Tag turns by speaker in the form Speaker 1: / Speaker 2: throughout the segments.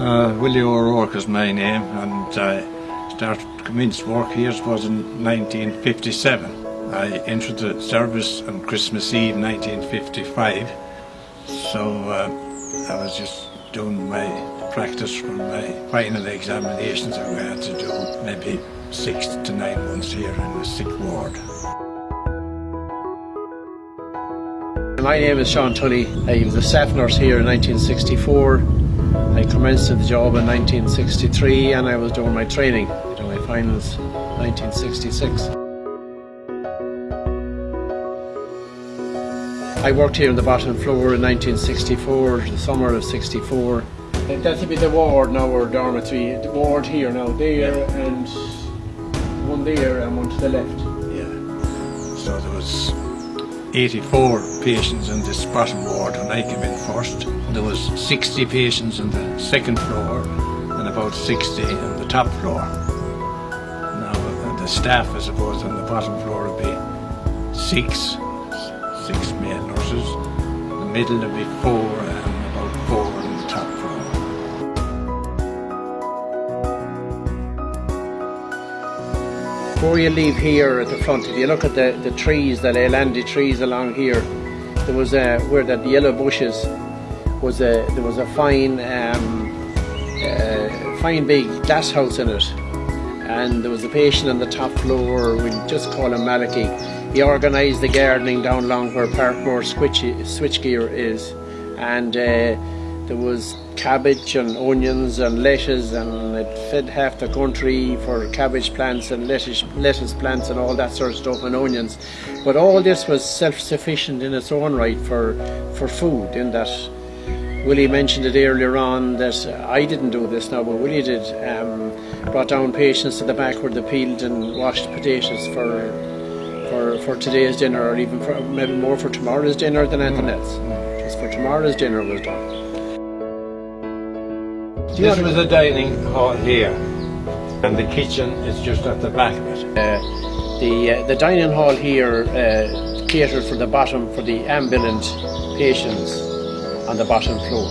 Speaker 1: Uh, Willie O'Rourke is my name and I started commenced work here was in 1957. I entered the service on Christmas Eve 1955 so uh, I was just doing my practice for my final examinations we had to do maybe six to nine months here in the sick ward.
Speaker 2: My name is Sean Tully. I was a staff nurse here in 1964. I commenced the job in 1963 and I was doing my training, doing my finals 1966. I worked here on the bottom floor in 1964, the summer of 64. That'll be the ward now, or dormitory. The ward here now, there and one there and one to the left.
Speaker 1: Yeah. So there was 84 patients in this bottom ward when I came in first. There was 60 patients on the second floor and about 60 on the top floor. Now the staff, I suppose, on the bottom floor would be six, six male nurses. The middle would be four
Speaker 2: Before you leave here at the front, if you look at the, the trees, the Leylandii trees along here, there was a, where the yellow bushes was a, there was a fine, um, uh, fine big glass house in it. And there was a patient on the top floor, we just call him Malachy. He organised the gardening down along where Parkmore switch, switchgear is. And uh, there was cabbage and onions and lettuce and it fed half the country for cabbage plants and lettuce, lettuce plants and all that sort of stuff and onions. But all this was self-sufficient in its own right for, for food in that Willie mentioned it earlier on that I didn't do this now, but Willie did. Um, brought down patients to the back where they peeled and washed potatoes for for for today's dinner, or even for maybe more for tomorrow's dinner than anything mm. else. Just for tomorrow's dinner was done.
Speaker 1: This was the dining hall here, and the kitchen is just at the back of it.
Speaker 2: Uh, the uh, the dining hall here uh, catered for the bottom for the ambulant patients on the bottom floor.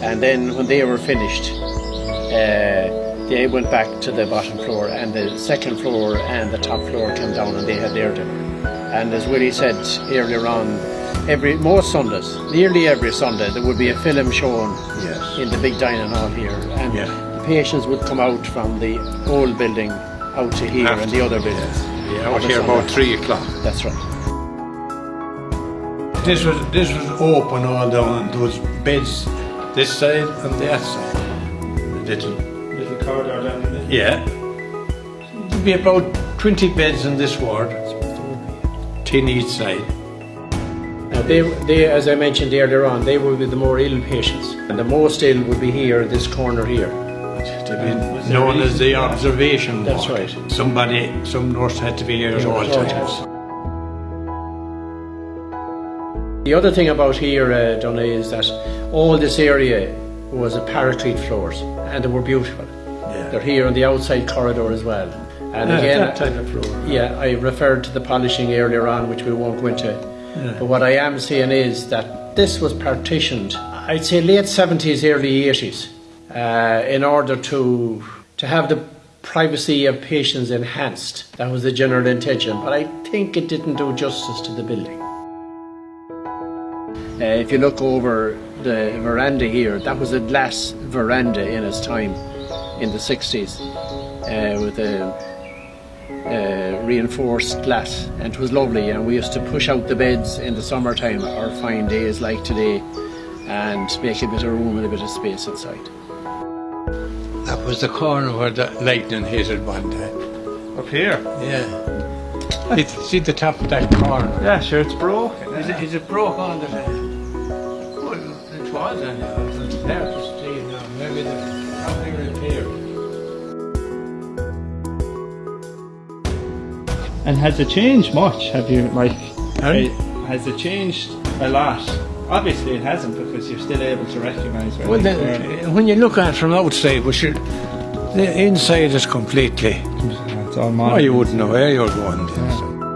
Speaker 2: And then when they were finished, uh, they went back to the bottom floor and the second floor and the top floor came down and they had their dinner. And as Willie said earlier on, every most Sundays, nearly every Sunday, there would be a film shown yes. in the big dining hall here. And yeah. the patients would come out from the old building out to here After, and the other buildings.
Speaker 1: Yeah, out here about three o'clock.
Speaker 2: That's right.
Speaker 1: This was this was open all down. There was beds this side and that side.
Speaker 3: Little little corridor down the middle.
Speaker 1: Yeah. There'd be about twenty beds in this ward. Ten each side.
Speaker 2: Now they, they, as I mentioned earlier on, they would be the more ill patients, and the most ill would be here, this corner here.
Speaker 1: To be known as the observation.
Speaker 2: That's right.
Speaker 1: Somebody, some nurse had to be here at all times.
Speaker 2: The other thing about here, uh, Donnelly, is that all this area was a paraclete floors and they were beautiful. Yeah. They're here on the outside corridor as well.
Speaker 1: And yeah, again, that type of floor.
Speaker 2: Yeah, I referred to the polishing earlier on, which we won't go into. But what I am saying is that this was partitioned, I'd say late 70s, early 80s, uh, in order to to have the privacy of patients enhanced. That was the general intention, but I think it didn't do justice to the building. Uh, if you look over the veranda here, that was a glass veranda in its time in the 60s uh, with a uh, reinforced glass and it was lovely and we used to push out the beds in the summertime or fine days like today and make a bit of room and a bit of space inside.
Speaker 1: That was the corner where the lightning hit it one day.
Speaker 3: Up here?
Speaker 1: Yeah. see the top of that corner?
Speaker 3: Yeah, sure, it's broken.
Speaker 1: Is it, is it broke on the was and now just see
Speaker 3: And has it changed much? Have you like has it changed a lot? Obviously it hasn't because you're still able to recognise where
Speaker 1: well, when you look at it from outside, which the inside is completely.
Speaker 3: It's all modern.
Speaker 1: Oh, you wouldn't know where you're going. Yeah.